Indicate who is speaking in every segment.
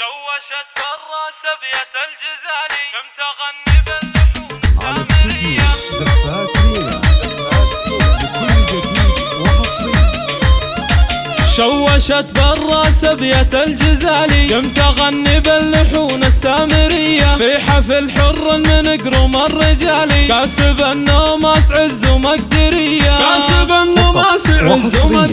Speaker 1: شوشت برا سبية الجزالي كم تغني باللحون
Speaker 2: زفات
Speaker 1: شوشت برا سبية الجزالي كم تغني باللحون السامرية. في حفل حر من قروم الرجالي كاسب النوماس عز ومقدرية كاسب النوماس عز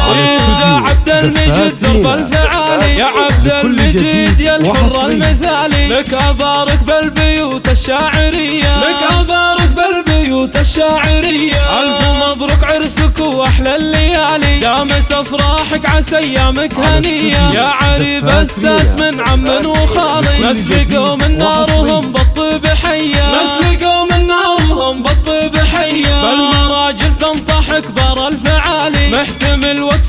Speaker 2: على
Speaker 1: يا عبد المجيد درب. الفعالي يا عبد المجيد يا الحر. المثالي لك ابارك بالبيوت الشاعرية لك ابارك بالبيوت الشاعرية ألف مبروك عرسك وأحلى الليالي دامت أفراحك عسى أيامك
Speaker 2: على
Speaker 1: هنية يا عريب
Speaker 2: ليلى.
Speaker 1: من عم وخالي لقوا من نارهم. بالطيب حية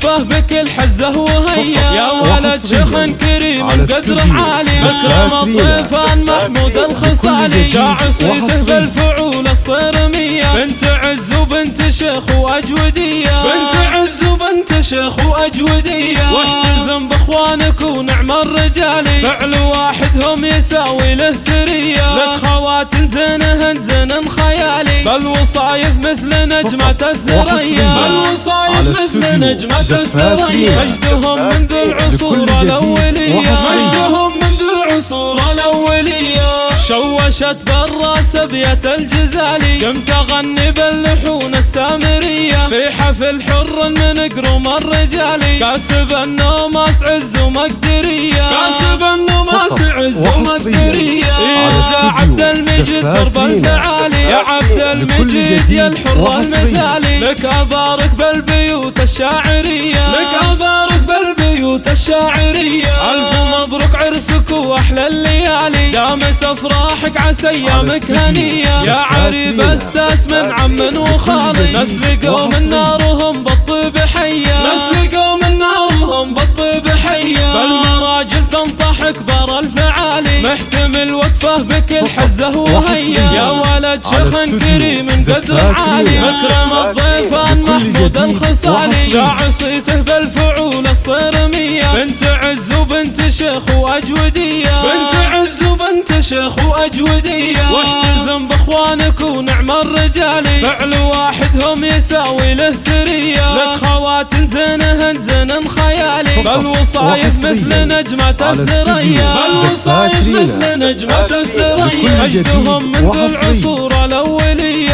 Speaker 1: محتمل وقفه بكل حزة وهيا يا ولد شيخ كريم
Speaker 2: على
Speaker 1: قدر
Speaker 2: استوديو.
Speaker 1: عالي مكرم
Speaker 2: ليلى.
Speaker 1: الضيفان محمود الخصالي. شاع صيته. بالفعول الصرمية. بنت عز وبنت شيخ وأجودية. بنت عز وبنت شيخ وأجودية. واحتزم باخوانك ونعم الرجالي فعل واحدهم يساوي له سرية. لك خوات زينهن زين خيالي. بل وصايف مثل نجمة الثريا. بل وصايف مثل نجمة الثريا. مجدهم منذ العصور الأولية. مجدهم منذ العصور الأولية. شوشت برا سبية الجزالي. كم تغني باللحون السامرية. في حفل حر من قروم الرجالي. كاسب النوماس عز ومقدرية كاسب النوماس عز ومقدرية درب
Speaker 2: ليلى.
Speaker 1: الفعالي يا عبد المجيد يا الحر. المثالي لك أبارك بالبيوت الشاعرية لك أبارك بالبيوت الشاعرية ألف مبروك عرسك وأحلى الليالي دامت أفراحك عسى أيامك
Speaker 2: استوديو
Speaker 1: هنية يا عريب. الساس من عم وخالي
Speaker 2: جديد
Speaker 1: ناس لقوا من. نارهم وهيا
Speaker 2: وحصري.
Speaker 1: يا ولد شيخ كريم قدر عالي. مكرم الضيفان محمود الخصالي. شاع صيته بالفعول الصرمية. بنت عز وبنت شيخ وأجودية. بنت عز وبنت شيخ وأجودية. واحتزم باخوانك ونعم الرجالي فعل واحدهم يساوي له سرية. لك خوات زينهن زين خيالي. بل وصايف مثل
Speaker 2: استوديو
Speaker 1: الثريا
Speaker 2: ليلى.
Speaker 1: مثل نجمة الأولية مجدهم منذ العصور الأولية.